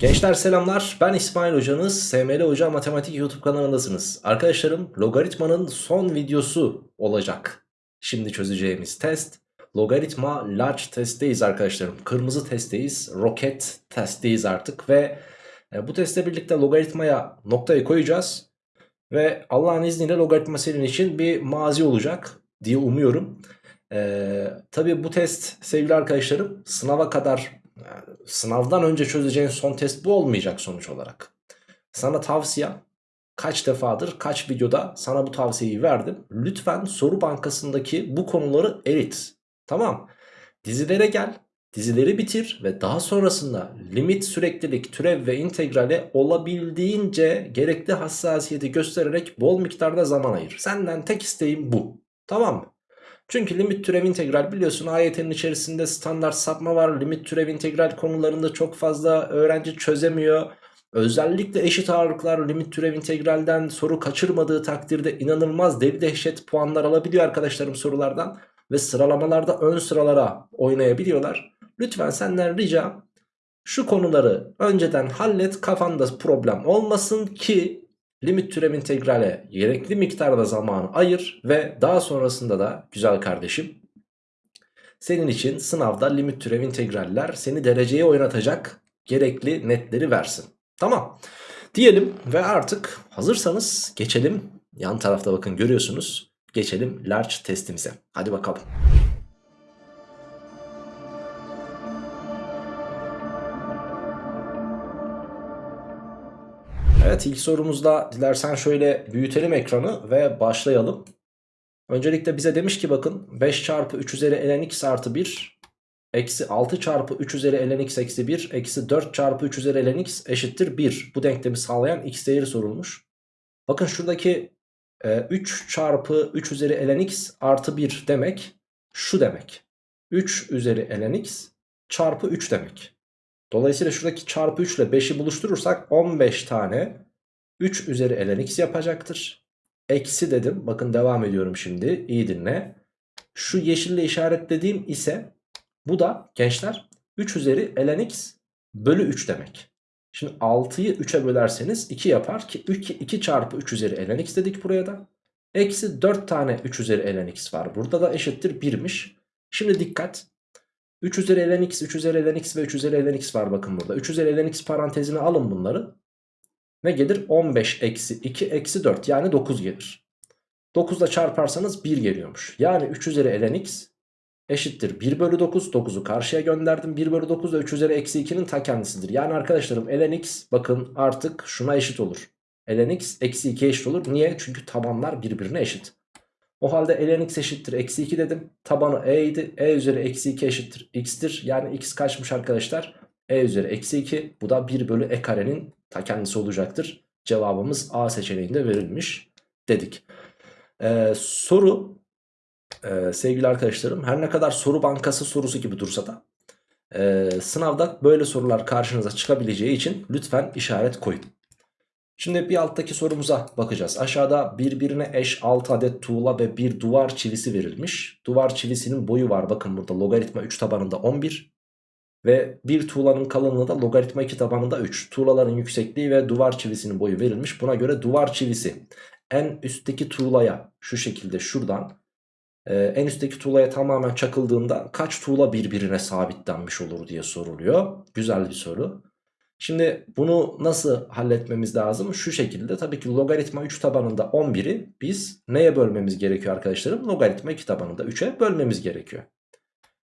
Gençler selamlar. Ben İsmail hocanız. SML Hoca Matematik YouTube kanalındasınız. Arkadaşlarım logaritmanın son videosu olacak. Şimdi çözeceğimiz test. Logaritma large testteyiz arkadaşlarım. Kırmızı testteyiz. Roket testteyiz artık Ve e, bu testle birlikte logaritmaya noktayı koyacağız. Ve Allah'ın izniyle logaritma senin için bir mazi olacak diye umuyorum. Ee, Tabi bu test sevgili arkadaşlarım sınava kadar sınavdan önce çözeceğin son test bu olmayacak sonuç olarak. Sana tavsiyem kaç defadır kaç videoda sana bu tavsiyeyi verdim. Lütfen soru bankasındaki bu konuları erit. Tamam. Dizilere gel. Dizileri bitir ve daha sonrasında limit, süreklilik, türev ve integrale olabildiğince gerekli hassasiyeti göstererek bol miktarda zaman ayır. Senden tek isteğim bu. Tamam mı? Çünkü limit türev integral biliyorsun AYT'nin içerisinde standart sapma var. Limit türev integral konularında çok fazla öğrenci çözemiyor. Özellikle eşit ağırlıklar limit türev integralden soru kaçırmadığı takdirde inanılmaz deli dehşet puanlar alabiliyor arkadaşlarım sorulardan. Ve sıralamalarda ön sıralara oynayabiliyorlar. Lütfen senden ricam şu konuları önceden hallet kafanda problem olmasın ki limit türev integrale gerekli miktarda zaman ayır ve daha sonrasında da güzel kardeşim senin için sınavda limit türev integraller seni dereceye oynatacak gerekli netleri versin. Tamam diyelim ve artık hazırsanız geçelim yan tarafta bakın görüyorsunuz geçelim large testimize hadi bakalım. Evet ilk sorumuzda dilersen şöyle büyütelim ekranı ve başlayalım. Öncelikle bize demiş ki bakın 5 çarpı 3 üzeri ln x artı 1 eksi 6 çarpı 3 üzeri ln x eksi 1 eksi 4 çarpı 3 üzeri ln x eşittir 1. Bu denklemi sağlayan x değeri sorulmuş. Bakın şuradaki e, 3 çarpı 3 üzeri ln x artı 1 demek şu demek. 3 üzeri ln x çarpı 3 demek. Dolayısıyla şuradaki çarpı 3 ile 5'i buluşturursak 15 tane 3 üzeri ln x yapacaktır. Eksi dedim. Bakın devam ediyorum şimdi. İyi dinle. Şu yeşille işaretlediğim ise bu da gençler 3 üzeri ln x bölü 3 demek. Şimdi 6'yı 3'e bölerseniz 2 yapar ki 2, 2 çarpı 3 üzeri ln x dedik buraya da. Eksi 4 tane 3 üzeri ln x var. Burada da eşittir 1'miş. Şimdi dikkat. 3 üzeri ln x, 3 üzeri ln x ve 3 üzeri ln x var bakın burada. 3 üzeri ln x parantezine alın bunları. Ne gelir? 15 eksi 2 eksi 4 yani 9 gelir. 9 ile çarparsanız 1 geliyormuş. Yani 3 üzeri ln x eşittir 1 bölü 9. 9'u karşıya gönderdim. 1 bölü 9 da 3 üzeri eksi 2'nin ta kendisidir. Yani arkadaşlarım ln x bakın artık şuna eşit olur. ln x eksi 2 eşit olur. Niye? Çünkü tabanlar birbirine eşit. O halde ln x eşittir eksi 2 dedim. Tabanı e idi. E üzeri eksi 2 eşittir x'tir. Yani x kaçmış arkadaşlar? E üzeri eksi 2. Bu da 1 bölü e karenin ta kendisi olacaktır. Cevabımız A seçeneğinde verilmiş dedik. Ee, soru e, sevgili arkadaşlarım her ne kadar soru bankası sorusu gibi dursa da e, sınavda böyle sorular karşınıza çıkabileceği için lütfen işaret koyun. Şimdi bir alttaki sorumuza bakacağız. Aşağıda birbirine eş 6 adet tuğla ve bir duvar çivisi verilmiş. Duvar çivisinin boyu var bakın burada logaritma 3 tabanında 11. Ve bir tuğlanın kalınlığı da logaritma 2 tabanında 3. Tuğlaların yüksekliği ve duvar çivisinin boyu verilmiş. Buna göre duvar çivisi en üstteki tuğlaya şu şekilde şuradan e, en üstteki tuğlaya tamamen çakıldığında kaç tuğla birbirine sabitlenmiş olur diye soruluyor. Güzel bir soru. Şimdi bunu nasıl halletmemiz lazım? Şu şekilde tabii ki logaritma 3 tabanında 11'i biz neye bölmemiz gerekiyor arkadaşlarım? Logaritma 2 tabanında 3'e bölmemiz gerekiyor.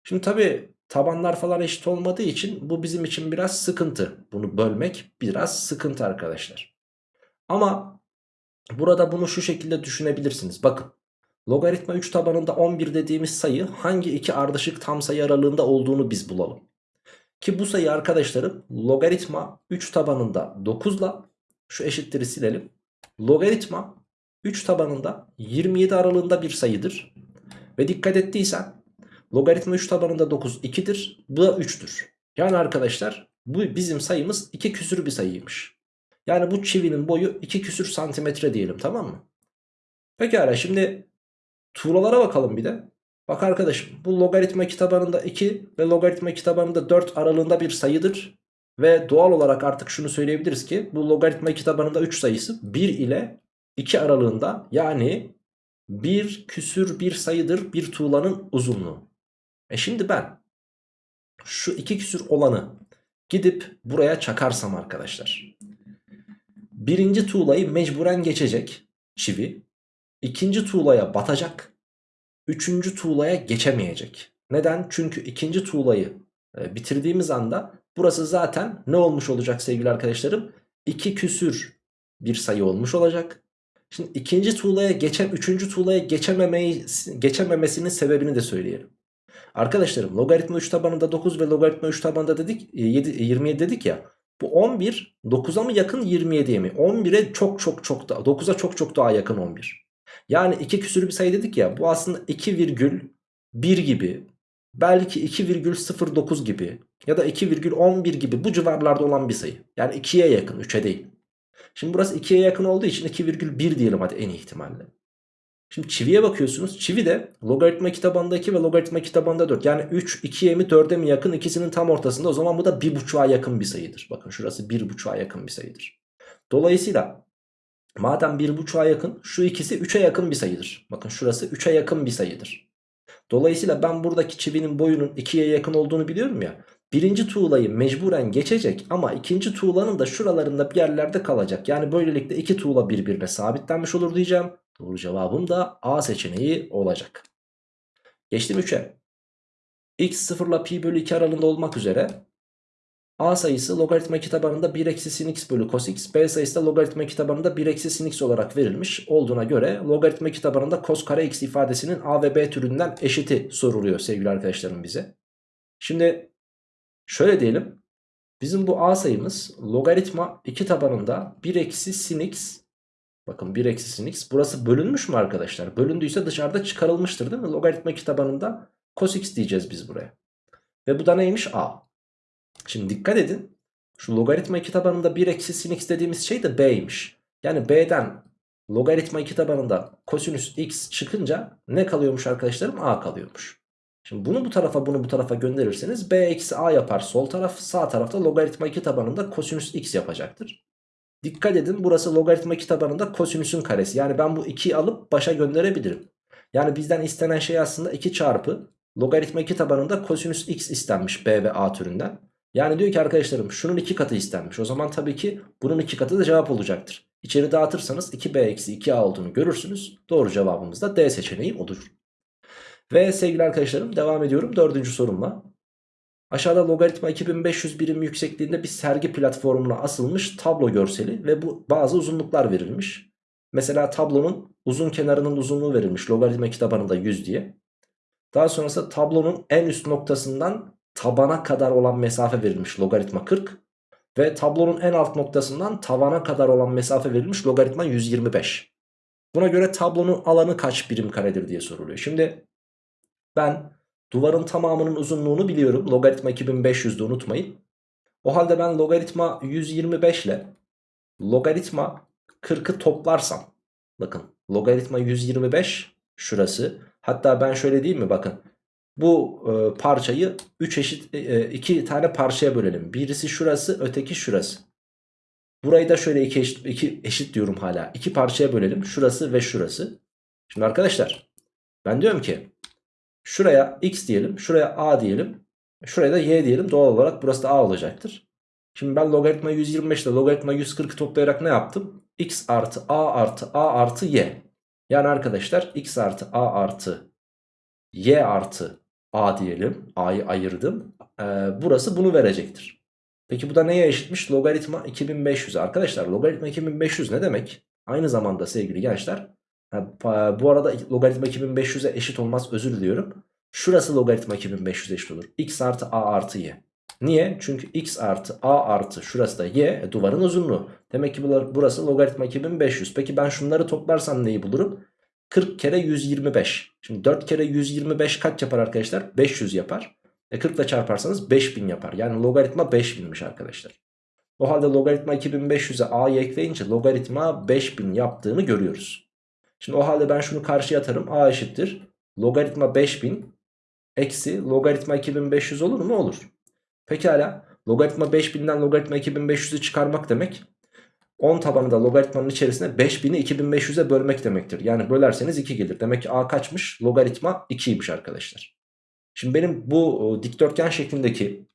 Şimdi tabii tabanlar falan eşit olmadığı için bu bizim için biraz sıkıntı. Bunu bölmek biraz sıkıntı arkadaşlar. Ama burada bunu şu şekilde düşünebilirsiniz. Bakın logaritma 3 tabanında 11 dediğimiz sayı hangi iki ardışık tam sayı aralığında olduğunu biz bulalım. Ki bu sayı arkadaşlarım logaritma 3 tabanında 9 ile şu eşitleri silelim. Logaritma 3 tabanında 27 aralığında bir sayıdır. Ve dikkat ettiysen logaritma 3 tabanında 9 2'dir. Bu da 3'tür. Yani arkadaşlar bu bizim sayımız 2 küsür bir sayıymış. Yani bu çivinin boyu 2 küsür santimetre diyelim tamam mı? Pekala şimdi tuğlalara bakalım bir de. Bak arkadaşım bu logaritma 2 tabanında 2 ve logaritma 2 tabanında 4 aralığında bir sayıdır. Ve doğal olarak artık şunu söyleyebiliriz ki bu logaritma 2 tabanında 3 sayısı 1 ile 2 aralığında yani bir küsür bir sayıdır bir tuğlanın uzunluğu. E şimdi ben şu iki küsür olanı gidip buraya çakarsam arkadaşlar. Birinci tuğlayı mecburen geçecek çivi. ikinci tuğlaya batacak. Üçüncü tuğlaya geçemeyecek. Neden? Çünkü ikinci tuğlayı e, bitirdiğimiz anda burası zaten ne olmuş olacak sevgili arkadaşlarım? İki küsür bir sayı olmuş olacak. Şimdi ikinci tuğlaya geçen üçüncü tuğlaya geçememeyi, geçememesinin sebebini de söyleyelim. Arkadaşlarım logaritma 3 tabanında 9 ve logaritma 3 tabanında dedik 7, e, 27 e, dedik ya. Bu 11 9'a mı yakın 27'ye mi? 11'e çok çok çok da 9'a çok çok daha yakın 11. Yani 2 küsür bir sayı dedik ya bu aslında 2,1 gibi belki 2,09 gibi ya da 2,11 gibi bu civarlarda olan bir sayı. Yani 2'ye yakın 3'e değil. Şimdi burası 2'ye yakın olduğu için 2,1 diyelim hadi en ihtimalle. Şimdi çiviye bakıyorsunuz. Çivi de logaritma kitabında 2 ve logaritma kitabında 4. Yani 3, 2'ye mi 4'e mi yakın ikisinin tam ortasında. O zaman bu da 1.5'a yakın bir sayıdır. Bakın şurası 1.5'a yakın bir sayıdır. Dolayısıyla madem 1.5'a yakın şu ikisi 3'e yakın bir sayıdır. Bakın şurası 3'e yakın bir sayıdır. Dolayısıyla ben buradaki çivinin boyunun 2'ye yakın olduğunu biliyorum ya. Birinci tuğlayı mecburen geçecek ama ikinci tuğlanın da şuralarında bir yerlerde kalacak. Yani böylelikle iki tuğla birbirine sabitlenmiş olur diyeceğim. Doğru cevabım da A seçeneği olacak. Geçtim 3'e. x 0 ile pi bölü 2 aralığında olmak üzere A sayısı logaritma kitabanında 1 eksi sin x bölü cos x. B sayısı da logaritma kitabanında 1 eksi sin x olarak verilmiş olduğuna göre logaritma kitabanında cos kare x ifadesinin A ve B türünden eşiti soruluyor sevgili arkadaşlarım bize. Şimdi şöyle diyelim. Bizim bu A sayımız logaritma 2 tabanında 1 eksi sin x Bakın 1 eksi sin x. Burası bölünmüş mü arkadaşlar? Bölündüyse dışarıda çıkarılmıştır değil mi? Logaritma kitabanında cos x diyeceğiz biz buraya. Ve bu da neymiş? A. Şimdi dikkat edin. Şu logaritma kitabanında 1 eksi sin x dediğimiz şey de b'ymiş. Yani b'den logaritma kitabanında kosinüs x çıkınca ne kalıyormuş arkadaşlarım? A kalıyormuş. Şimdi bunu bu tarafa bunu bu tarafa gönderirseniz b eksi a yapar sol taraf. Sağ tarafta logaritma 2 tabanında kosinüs x yapacaktır. Dikkat edin burası logaritma tabanında kosinüsün karesi. Yani ben bu 2'yi alıp başa gönderebilirim. Yani bizden istenen şey aslında 2 çarpı logaritma tabanında kosinüs x istenmiş b ve a türünden. Yani diyor ki arkadaşlarım şunun 2 katı istenmiş. O zaman tabii ki bunun 2 katı da cevap olacaktır. İçeri dağıtırsanız 2b eksi 2a olduğunu görürsünüz. Doğru cevabımız da D seçeneği olur. Ve sevgili arkadaşlarım devam ediyorum dördüncü sorumla. Aşağıda logaritma 2500 birim yüksekliğinde bir sergi platformuna asılmış tablo görseli ve bu bazı uzunluklar verilmiş. Mesela tablonun uzun kenarının uzunluğu verilmiş logaritma tabanında 100 diye. Daha sonrasında tablonun en üst noktasından tabana kadar olan mesafe verilmiş logaritma 40. Ve tablonun en alt noktasından tavana kadar olan mesafe verilmiş logaritma 125. Buna göre tablonun alanı kaç birim karedir diye soruluyor. Şimdi ben Duvarın tamamının uzunluğunu biliyorum. Logaritma 2500'de unutmayın. O halde ben logaritma 125 ile logaritma 40'ı toplarsam. Bakın logaritma 125 şurası. Hatta ben şöyle diyeyim mi bakın. Bu e, parçayı 3 eşit 2 e, tane parçaya bölelim. Birisi şurası öteki şurası. Burayı da şöyle iki eşit, iki eşit diyorum hala. İki parçaya bölelim. Şurası ve şurası. Şimdi arkadaşlar ben diyorum ki Şuraya x diyelim. Şuraya a diyelim. Şuraya da y diyelim. Doğal olarak burası da a olacaktır. Şimdi ben logaritma 125 ile logaritma 140 toplayarak ne yaptım? x artı a artı a artı y. Yani arkadaşlar x artı a artı y artı a diyelim. a'yı ayırdım. Ee, burası bunu verecektir. Peki bu da neye eşitmiş? Logaritma 2500. Arkadaşlar logaritma 2500 ne demek? Aynı zamanda sevgili gençler bu arada logaritma 2500'e eşit olmaz özür diliyorum. Şurası logaritma 2500'e eşit olur. x artı a artı y. Niye? Çünkü x artı a artı şurası da y e, duvarın uzunluğu. Demek ki burası logaritma 2500. Peki ben şunları toplarsam neyi bulurum? 40 kere 125. Şimdi 4 kere 125 kaç yapar arkadaşlar? 500 yapar. E 40 ile çarparsanız 5000 yapar. Yani logaritma 5000'miş arkadaşlar. O halde logaritma 2500'e a'yı ekleyince logaritma 5000 yaptığını görüyoruz. Şimdi o halde ben şunu karşıya atarım. A eşittir. Logaritma 5000 eksi logaritma 2500 olur mu? Olur. Pekala. Logaritma 5000'den logaritma 2500'ü çıkarmak demek 10 tabanı da logaritmanın içerisine 5000'i 2500'e bölmek demektir. Yani bölerseniz 2 gelir. Demek ki a kaçmış? Logaritma 2'ymiş arkadaşlar. Şimdi benim bu dikdörtgen şeklindeki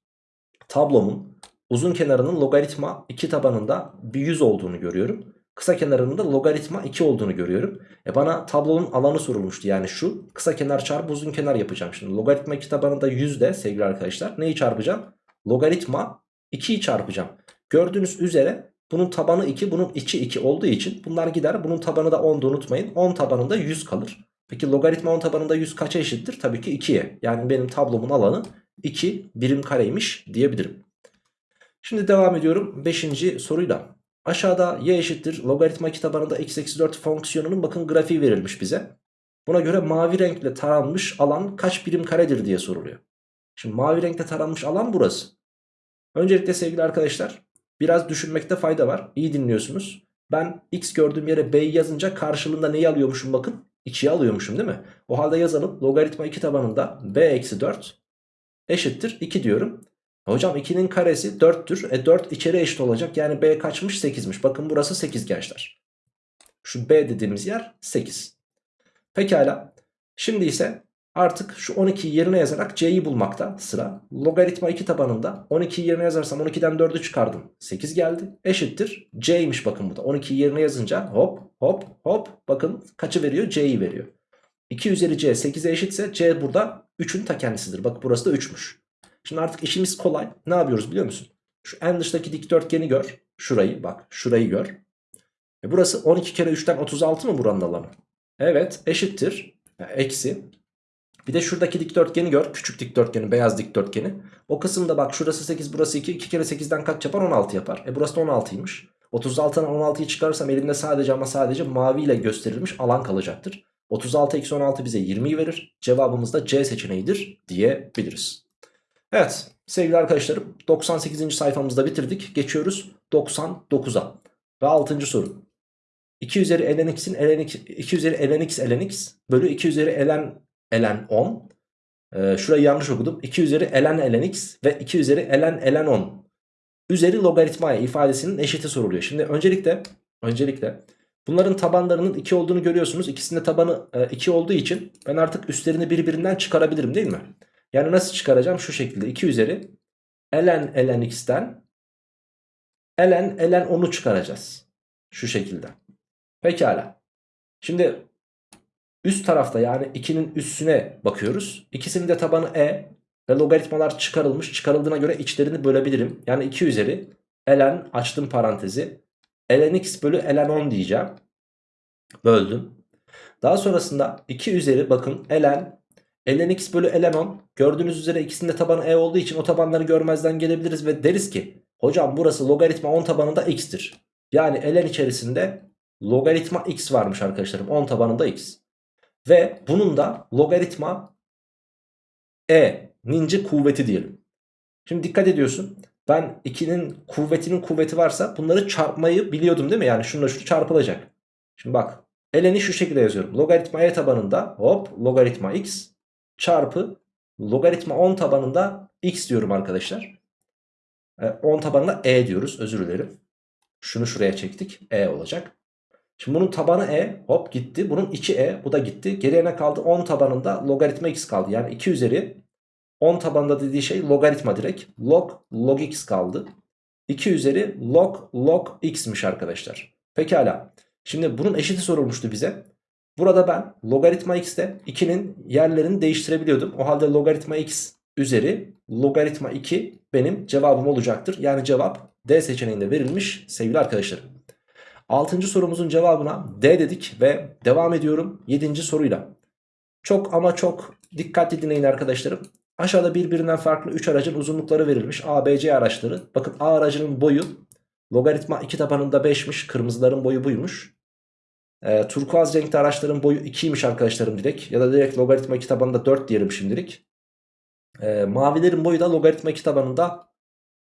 tablomun uzun kenarının logaritma 2 tabanında bir 100 olduğunu görüyorum. Kısa kenarının da logaritma 2 olduğunu görüyorum. E bana tablonun alanı sorulmuştu. Yani şu kısa kenar çarpı uzun kenar yapacağım. Şimdi logaritma 2 tabanında 100 de sevgili arkadaşlar. Neyi çarpacağım? Logaritma 2'yi çarpacağım. Gördüğünüz üzere bunun tabanı 2 bunun içi 2 olduğu için bunlar gider. Bunun tabanı da 10'da unutmayın. 10 tabanında 100 kalır. Peki logaritma 10 tabanında 100 kaça eşittir? Tabii ki 2'ye. Yani benim tablomun alanı 2 birim kareymiş diyebilirim. Şimdi devam ediyorum 5. soruyla. Aşağıda y eşittir logaritma 2 tabanında x eksi 4 fonksiyonunun bakın grafiği verilmiş bize. Buna göre mavi renkle taranmış alan kaç birim karedir diye soruluyor. Şimdi mavi renkle taranmış alan burası. Öncelikle sevgili arkadaşlar biraz düşünmekte fayda var. İyi dinliyorsunuz. Ben x gördüğüm yere b'yi yazınca karşılığında neyi alıyormuşum bakın. 2'yi alıyormuşum değil mi? O halde yazalım. Logaritma 2 tabanında b eksi 4 eşittir 2 diyorum. Hocam 2'nin karesi 4'tür. E 4 içeri eşit olacak. Yani B kaçmış? 8'miş. Bakın burası 8 gençler. Şu B dediğimiz yer 8. Pekala. Şimdi ise artık şu 12'yi yerine yazarak C'yi bulmakta sıra. Logaritma 2 tabanında 12'yi yerine yazarsam 12'den 4'ü çıkardım. 8 geldi. Eşittir. C'ymiş bakın burada. 12'yi yerine yazınca hop hop hop bakın kaçı veriyor? C'yi veriyor. 2 üzeri C 8'e eşitse C burada 3'ün ta kendisidir. Bak burası da 3'müş. Şimdi artık işimiz kolay. Ne yapıyoruz biliyor musun? Şu en dıştaki dikdörtgeni gör. Şurayı bak şurayı gör. E burası 12 kere 3'ten 36 mı buranın alanı? Evet eşittir. Yani eksi. Bir de şuradaki dikdörtgeni gör. Küçük dikdörtgeni beyaz dikdörtgeni. O kısımda bak şurası 8 burası 2. 2 kere 8'den kaç yapar? 16 yapar. E burası da 16'ymış. 36'dan 16'yı çıkarırsam elimde sadece ama sadece mavi ile gösterilmiş alan kalacaktır. 36 eksi 16 bize 20'yi verir. Cevabımız da C seçeneğidir diyebiliriz. Evet sevgili arkadaşlarım 98. sayfamızda bitirdik. Geçiyoruz 99'a ve 6. soru. 2 üzeri ln x'in ln 2 üzeri ln x ln x bölü 2 üzeri ln ln 10. Ee, şurayı yanlış okudum. 2 üzeri ln ln x ve 2 üzeri ln ln 10 üzeri logaritmaya ifadesinin eşiti soruluyor. Şimdi öncelikle öncelikle bunların tabanlarının 2 olduğunu görüyorsunuz. İkisinde tabanı 2 olduğu için ben artık üstlerini birbirinden çıkarabilirim değil mi? Yani nasıl çıkaracağım? Şu şekilde 2 üzeri ln ln x'ten ln ln 10'u çıkaracağız. Şu şekilde. Pekala. Şimdi üst tarafta yani 2'nin üstüne bakıyoruz. İkisinin de tabanı e ve logaritmalar çıkarılmış. Çıkarıldığına göre içlerini bölebilirim. Yani 2 üzeri ln açtım parantezi ln x bölü ln 10 diyeceğim. Böldüm. Daha sonrasında 2 üzeri bakın ln ln x bölü ln 10 gördüğünüz üzere ikisinde tabanı e olduğu için o tabanları görmezden gelebiliriz ve deriz ki hocam burası logaritma 10 tabanında x'tir. Yani ln içerisinde logaritma x varmış arkadaşlarım 10 tabanında x. Ve bunun da logaritma e ninci kuvveti diyelim. Şimdi dikkat ediyorsun. Ben 2'nin kuvvetinin kuvveti varsa bunları çarpmayı biliyordum değil mi? Yani şununla şu çarpılacak. Şimdi bak ln'i şu şekilde yazıyorum. Logaritma e tabanında hop logaritma x çarpı logaritma 10 tabanında x diyorum arkadaşlar. 10 e, tabanında e diyoruz özür dilerim. Şunu şuraya çektik e olacak. Şimdi bunun tabanı e hop gitti. Bunun içi e bu da gitti. Geriye ne kaldı? 10 tabanında logaritma x kaldı. Yani 2 üzeri 10 tabanında dediği şey logaritma direkt. Log log x kaldı. 2 üzeri log log x'miş arkadaşlar. Pekala. Şimdi bunun eşiti sorulmuştu bize. Burada ben logaritma x'te 2'nin yerlerini değiştirebiliyordum. O halde logaritma x üzeri logaritma 2 benim cevabım olacaktır. Yani cevap D seçeneğinde verilmiş sevgili arkadaşlarım. 6. sorumuzun cevabına D dedik ve devam ediyorum 7. soruyla. Çok ama çok dikkatli dinleyin arkadaşlarım. Aşağıda birbirinden farklı 3 aracın uzunlukları verilmiş. A, B, C araçları. Bakın A aracının boyu logaritma 2 tabanında 5'miş. Kırmızıların boyu buymuş. E, turkuaz renkli araçların boyu 2'ymiş arkadaşlarım direkt. Ya da direkt logaritma 2 tabanında 4 diyelim şimdilik. E, mavilerin boyu da logaritma 2 tabanında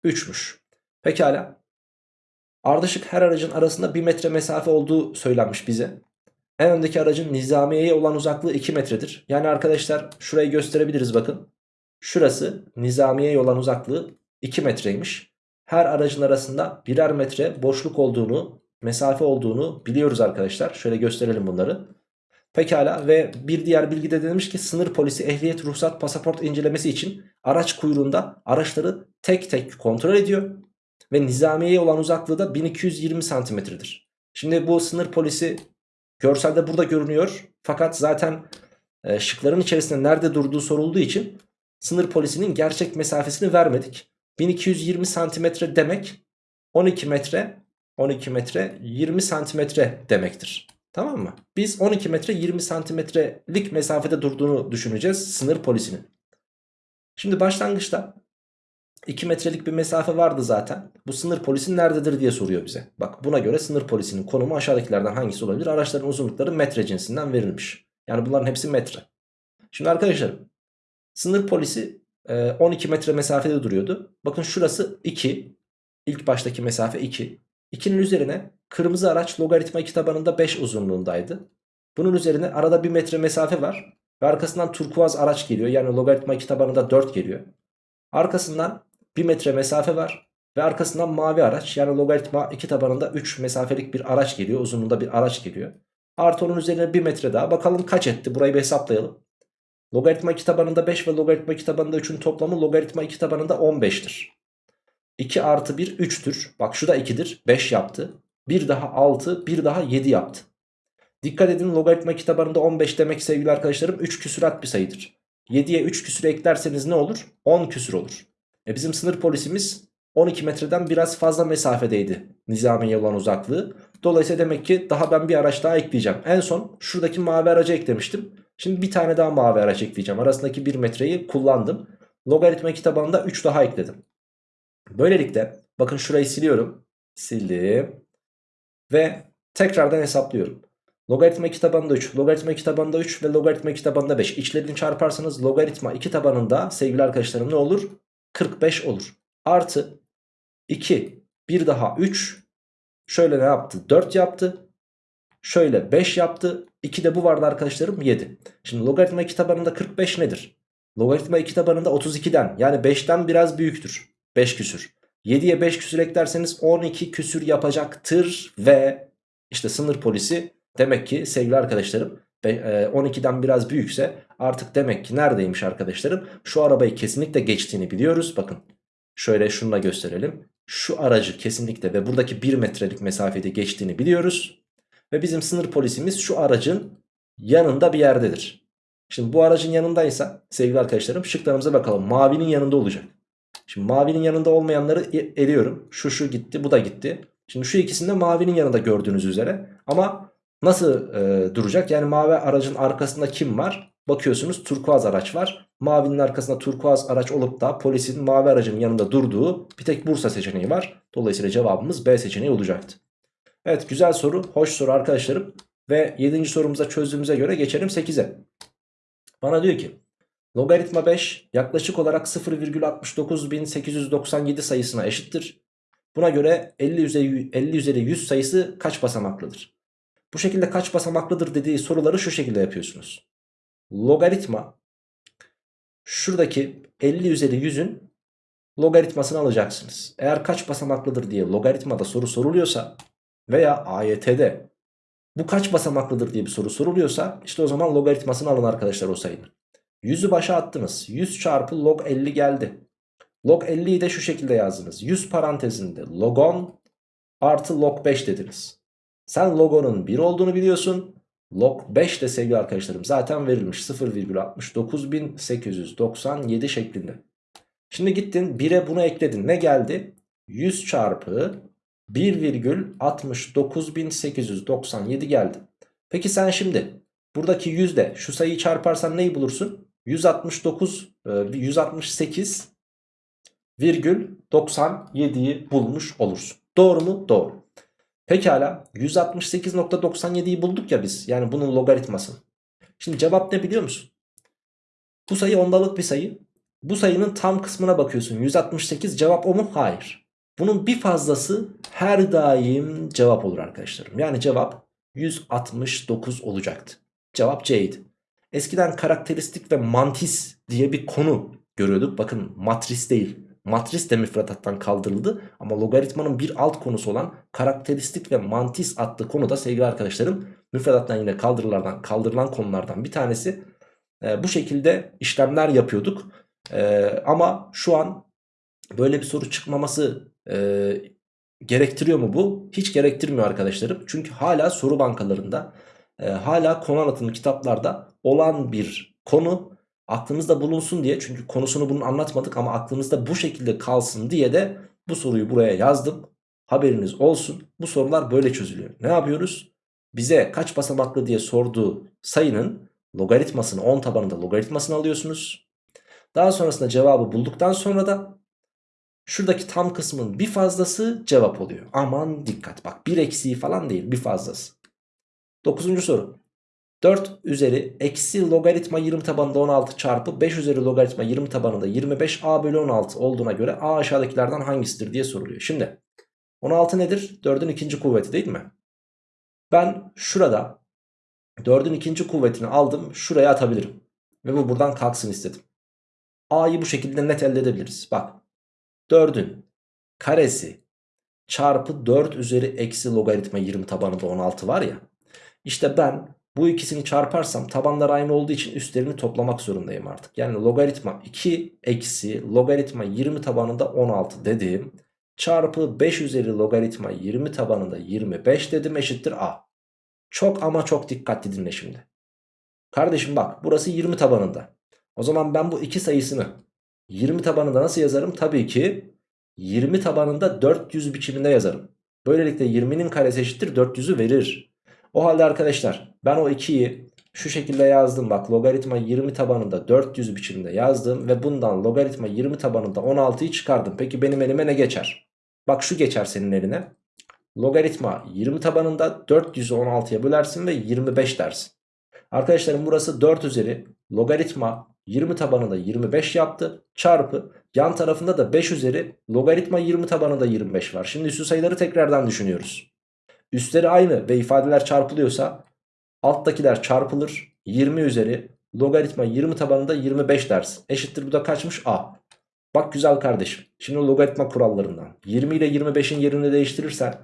3'müş. Pekala. Ardışık her aracın arasında 1 metre mesafe olduğu söylenmiş bize. En öndeki aracın nizamiyeye olan uzaklığı 2 metredir. Yani arkadaşlar şurayı gösterebiliriz bakın. Şurası nizamiyeye olan uzaklığı 2 metreymiş. Her aracın arasında birer metre boşluk olduğunu, mesafe olduğunu biliyoruz arkadaşlar. Şöyle gösterelim bunları. Pekala ve bir diğer bilgi de demiş ki sınır polisi ehliyet, ruhsat, pasaport incelemesi için araç kuyruğunda araçları tek tek kontrol ediyor. Ve nizamiyeye olan uzaklığı da 1220 santimetredir. Şimdi bu sınır polisi görselde burada görünüyor. Fakat zaten e, şıkların içerisinde nerede durduğu sorulduğu için sınır polisinin gerçek mesafesini vermedik. 1220 santimetre demek 12 metre 12 metre 20 santimetre demektir. Tamam mı? Biz 12 metre 20 santimetrelik mesafede durduğunu düşüneceğiz sınır polisinin. Şimdi başlangıçta 2 metrelik bir mesafe vardı zaten. Bu sınır polisi nerededir diye soruyor bize. Bak buna göre sınır polisinin konumu aşağıdakilerden hangisi olabilir? Araçların uzunlukları metre cinsinden verilmiş. Yani bunların hepsi metre. Şimdi arkadaşlar sınır polisi 12 e, metre mesafede duruyordu. Bakın şurası 2. İlk baştaki mesafe 2. 2'nin üzerine kırmızı araç logaritma 2 tabanında 5 uzunluğundaydı. Bunun üzerine arada 1 metre mesafe var. Ve arkasından turkuaz araç geliyor. Yani logaritma 2 tabanında 4 geliyor. Arkasından 1 metre mesafe var. Ve arkasından mavi araç yani logaritma 2 tabanında 3 mesafelik bir araç geliyor. Uzunluğunda bir araç geliyor. Artı onun üzerine 1 metre daha. Bakalım kaç etti burayı bir hesaplayalım. Logaritma 2 tabanında 5 ve logaritma 2 tabanında 3'ün toplamı logaritma 2 tabanında 15'tir. 2 artı 1 3'tür. Bak şu da 2'dir. 5 yaptı. Bir daha 6 bir daha 7 yaptı. Dikkat edin logaritma kitabarında 15 demek sevgili arkadaşlarım 3 küsurat bir sayıdır. 7'ye 3 küsür eklerseniz ne olur? 10 küsür olur. E bizim sınır polisimiz 12 metreden biraz fazla mesafedeydi nizamiye olan uzaklığı. Dolayısıyla demek ki daha ben bir araç daha ekleyeceğim. En son şuradaki mavi aracı eklemiştim. Şimdi bir tane daha mavi araç ekleyeceğim. Arasındaki 1 metreyi kullandım. Logaritma kitabında 3 daha ekledim. Böylelikle bakın şurayı siliyorum. Sildim. Ve tekrardan hesaplıyorum. Logaritma 2 tabanında 3, logaritma 2 tabanında 3 ve logaritma 2 tabanında 5. İçlerini çarparsanız logaritma 2 tabanında sevgili arkadaşlarım ne olur? 45 olur. Artı 2, bir daha 3. Şöyle ne yaptı? 4 yaptı. Şöyle 5 yaptı. 2 de bu vardı arkadaşlarım 7. Şimdi logaritma 2 tabanında 45 nedir? Logaritma 2 tabanında 32'den yani 5'ten biraz büyüktür. 5 küsür. 7'ye 5 küsür eklerseniz 12 küsür yapacaktır ve işte sınır polisi demek ki sevgili arkadaşlarım 12'den e, biraz büyükse artık demek ki neredeymiş arkadaşlarım? Şu arabayı kesinlikle geçtiğini biliyoruz. Bakın şöyle şununla gösterelim. Şu aracı kesinlikle ve buradaki 1 metrelik mesafede geçtiğini biliyoruz. Ve bizim sınır polisimiz şu aracın yanında bir yerdedir. Şimdi bu aracın yanındaysa sevgili arkadaşlarım şıklarımıza bakalım. Mavinin yanında olacak. Şimdi mavinin yanında olmayanları e, eliyorum. Şu şu gitti bu da gitti. Şimdi şu ikisinde mavinin yanında gördüğünüz üzere. Ama nasıl e, duracak? Yani mavi aracın arkasında kim var? Bakıyorsunuz turkuaz araç var. Mavinin arkasında turkuaz araç olup da polisin mavi aracın yanında durduğu bir tek Bursa seçeneği var. Dolayısıyla cevabımız B seçeneği olacaktı. Evet güzel soru, hoş soru arkadaşlarım. Ve 7. sorumuza çözdüğümüze göre geçelim 8'e. Bana diyor ki Logaritma 5 yaklaşık olarak 0,69897 sayısına eşittir. Buna göre 50 üzeri, 50 üzeri 100 sayısı kaç basamaklıdır? Bu şekilde kaç basamaklıdır dediği soruları şu şekilde yapıyorsunuz. Logaritma şuradaki 50 üzeri 100'ün logaritmasını alacaksınız. Eğer kaç basamaklıdır diye logaritmada soru soruluyorsa veya AYT'de bu kaç basamaklıdır diye bir soru soruluyorsa işte o zaman logaritmasını alın arkadaşlar o sayının. 100'ü başa attınız. 100 çarpı log 50 geldi. Log 50'yi de şu şekilde yazdınız. 100 parantezinde log 10 artı log 5 dediniz. Sen log 10'un 1 olduğunu biliyorsun. Log 5 de sevgili arkadaşlarım zaten verilmiş 0,69897 şeklinde. Şimdi gittin 1'e bunu ekledin. Ne geldi? 100 çarpı 1,69897 geldi. Peki sen şimdi buradaki yüzde şu sayıyı çarparsan neyi bulursun? 169 168 e, virgül 97'yi bulmuş olursun. Doğru mu? Doğru. Pekala 168.97'yi bulduk ya biz. Yani bunun logaritması. Şimdi cevap ne biliyor musun? Bu sayı ondalık bir sayı. Bu sayının tam kısmına bakıyorsun. 168 cevap o mu? Hayır. Bunun bir fazlası her daim cevap olur arkadaşlarım. Yani cevap 169 olacaktı. Cevap C'ydi. Eskiden karakteristik ve mantis diye bir konu görüyorduk. Bakın matris değil Matris de müfredattan kaldırıldı ama logaritmanın bir alt konusu olan karakteristik ve mantis adlı konuda sevgili arkadaşlarım müfredattan yine kaldırılardan, kaldırılan konulardan bir tanesi. E, bu şekilde işlemler yapıyorduk. E, ama şu an böyle bir soru çıkmaması e, gerektiriyor mu bu? Hiç gerektirmiyor arkadaşlarım. Çünkü hala soru bankalarında e, hala konu anlatımı kitaplarda olan bir konu aklınızda bulunsun diye çünkü konusunu bunu anlatmadık ama aklınızda bu şekilde kalsın diye de bu soruyu buraya yazdım. Haberiniz olsun. Bu sorular böyle çözülüyor. Ne yapıyoruz? Bize kaç basamaklı diye sorduğu sayının logaritmasını 10 tabanında logaritmasını alıyorsunuz. Daha sonrasında cevabı bulduktan sonra da şuradaki tam kısmın bir fazlası cevap oluyor. Aman dikkat bak bir eksiği falan değil bir fazlası. Dokuzuncu soru. 4 üzeri eksi logaritma 20 tabanında 16 çarpı 5 üzeri logaritma 20 tabanında 25 a bölü 16 olduğuna göre a aşağıdakilerden hangisidir diye soruluyor. Şimdi 16 nedir? 4'ün ikinci kuvveti değil mi? Ben şurada 4'ün ikinci kuvvetini aldım şuraya atabilirim. Ve bu buradan kalksın istedim. a'yı bu şekilde net elde edebiliriz. Bak 4'ün karesi çarpı 4 üzeri eksi logaritma 20 tabanında 16 var ya. İşte ben bu ikisini çarparsam tabanlar aynı olduğu için üstlerini toplamak zorundayım artık. Yani logaritma 2 eksi logaritma 20 tabanında 16 dediğim çarpı 5 üzeri logaritma 20 tabanında 25 dedim eşittir a. Çok ama çok dikkatli dinle şimdi. Kardeşim bak burası 20 tabanında. O zaman ben bu iki sayısını 20 tabanında nasıl yazarım? Tabii ki 20 tabanında 400 biçiminde yazarım. Böylelikle 20'nin karesi eşittir 400'ü verir. O halde arkadaşlar ben o 2'yi şu şekilde yazdım bak logaritma 20 tabanında 400 biçimde yazdım ve bundan logaritma 20 tabanında 16'yı çıkardım. Peki benim elime ne geçer? Bak şu geçer senin eline. Logaritma 20 tabanında 400'ü 16'ya bölersin ve 25 dersin. Arkadaşlarım burası 4 üzeri logaritma 20 tabanında 25 yaptı. Çarpı yan tarafında da 5 üzeri logaritma 20 tabanında 25 var. Şimdi üstü sayıları tekrardan düşünüyoruz. Üstleri aynı ve ifadeler çarpılıyorsa alttakiler çarpılır. 20 üzeri logaritma 20 tabanında 25 dersin. Eşittir bu da kaçmış? A. Bak güzel kardeşim. Şimdi logaritma kurallarından. 20 ile 25'in yerini değiştirirsen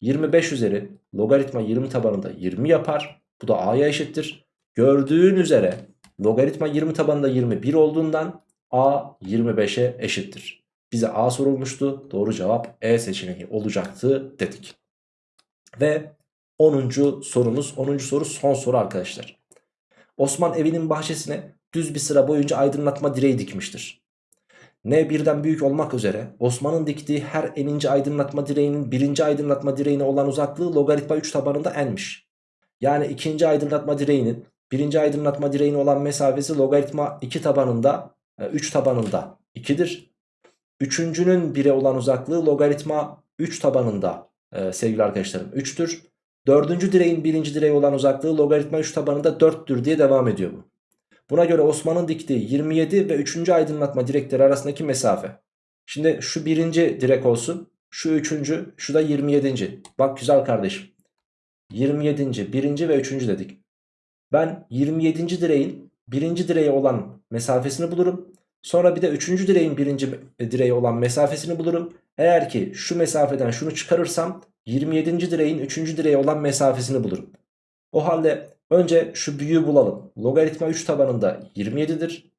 25 üzeri logaritma 20 tabanında 20 yapar. Bu da A'ya eşittir. Gördüğün üzere logaritma 20 tabanında 21 olduğundan A 25'e eşittir. Bize A sorulmuştu. Doğru cevap E seçeneği olacaktı dedik. Ve 10. sorumuz 10. soru son soru arkadaşlar. Osman evinin bahçesine düz bir sıra boyunca aydınlatma direği dikmiştir. N birden büyük olmak üzere Osman'ın diktiği her eninci aydınlatma direğinin birinci aydınlatma direğine olan uzaklığı logaritma 3 tabanında n'miş. Yani ikinci aydınlatma direğinin birinci aydınlatma direğine olan mesafesi logaritma 2 tabanında 3 e, tabanında 2'dir. Üçüncünün 1'e olan uzaklığı logaritma 3 tabanında e, sevgili arkadaşlarım 3'tür. Dördüncü direğin birinci direğe olan uzaklığı logaritma 3 tabanında 4'tür diye devam ediyor bu. Buna göre Osman'ın diktiği 27 ve 3. aydınlatma direkleri arasındaki mesafe. Şimdi şu birinci direk olsun. Şu üçüncü, şu da 27. Bak güzel kardeşim. 27. birinci ve üçüncü dedik. Ben 27. direğin birinci direğe olan mesafesini bulurum. Sonra bir de üçüncü direğin birinci direğe olan mesafesini bulurum. Eğer ki şu mesafeden şunu çıkarırsam 27. direğin 3. direğe olan mesafesini bulurum. O halde önce şu büyüğü bulalım. Logaritma 3 tabanında 27'dir.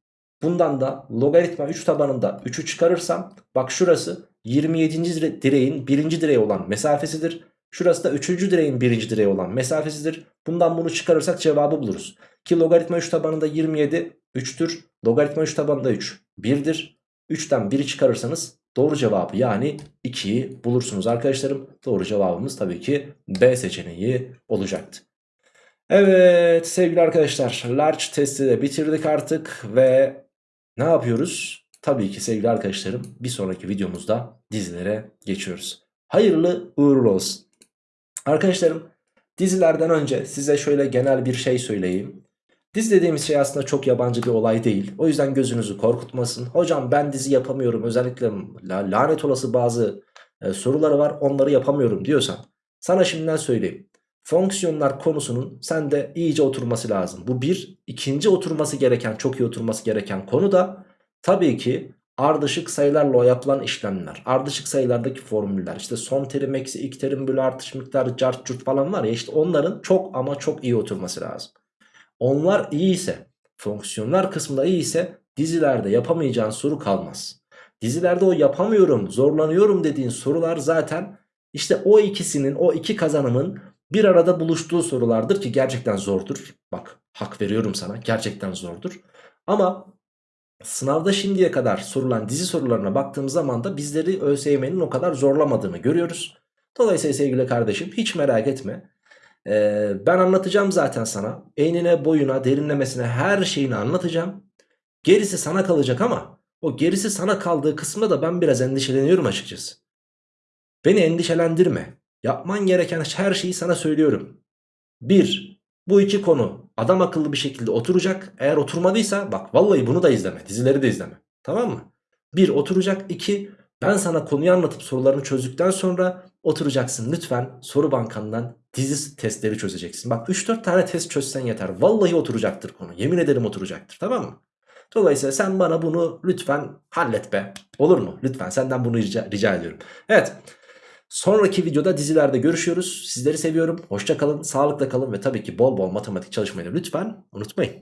Bundan da logaritma 3 tabanında 3'ü çıkarırsam bak şurası 27. direğin 1. direğe olan mesafesidir. Şurası da 3. direğin 1. direğe olan mesafesidir. Bundan bunu çıkarırsak cevabı buluruz. Ki logaritma 3 tabanında 27 3'tür. Logaritma 3 tabanında 3 1'dir. 3'ten 1'i çıkarırsanız Doğru cevabı yani 2'yi bulursunuz arkadaşlarım. Doğru cevabımız tabii ki B seçeneği olacaktı. Evet sevgili arkadaşlar large testi de bitirdik artık ve ne yapıyoruz? Tabii ki sevgili arkadaşlarım bir sonraki videomuzda dizilere geçiyoruz. Hayırlı uğurlu olsun. Arkadaşlarım dizilerden önce size şöyle genel bir şey söyleyeyim. Dizi dediğimiz şey aslında çok yabancı bir olay değil. O yüzden gözünüzü korkutmasın. Hocam ben dizi yapamıyorum özellikle lanet olası bazı e, soruları var onları yapamıyorum diyorsan. Sana şimdiden söyleyeyim. Fonksiyonlar konusunun sende iyice oturması lazım. Bu bir. ikinci oturması gereken çok iyi oturması gereken konu da tabii ki ardışık sayılarla yapılan işlemler, ardışık sayılardaki formüller, işte son terim eksi ilk terim bölü artış miktarı cart curt falan var ya işte onların çok ama çok iyi oturması lazım. Onlar iyi ise, fonksiyonlar kısmında iyi ise dizilerde yapamayacağın soru kalmaz. Dizilerde o yapamıyorum, zorlanıyorum dediğin sorular zaten işte o ikisinin, o iki kazanımın bir arada buluştuğu sorulardır ki gerçekten zordur. Bak hak veriyorum sana gerçekten zordur. Ama sınavda şimdiye kadar sorulan dizi sorularına baktığımız zaman da bizleri ÖSYM'nin o kadar zorlamadığını görüyoruz. Dolayısıyla sevgili kardeşim hiç merak etme. Ee, ben anlatacağım zaten sana. Enine boyuna derinlemesine her şeyini anlatacağım. Gerisi sana kalacak ama o gerisi sana kaldığı kısımda da ben biraz endişeleniyorum açıkçası. Beni endişelendirme. Yapman gereken her şeyi sana söylüyorum. 1. Bu iki konu adam akıllı bir şekilde oturacak. Eğer oturmadıysa bak vallahi bunu da izleme. Dizileri de izleme. Tamam mı? 1. Oturacak. 2. Ben sana konuyu anlatıp sorularını çözdükten sonra oturacaksın. Lütfen soru bankandan dizi testleri çözeceksin. Bak 3-4 tane test çözsen yeter. Vallahi oturacaktır konu. Yemin ederim oturacaktır. Tamam mı? Dolayısıyla sen bana bunu lütfen hallet be. Olur mu? Lütfen senden bunu rica, rica ediyorum. Evet. Sonraki videoda dizilerde görüşüyoruz. Sizleri seviyorum. Hoşça kalın, sağlıkla kalın ve tabii ki bol bol matematik çalışmayı lütfen unutmayın.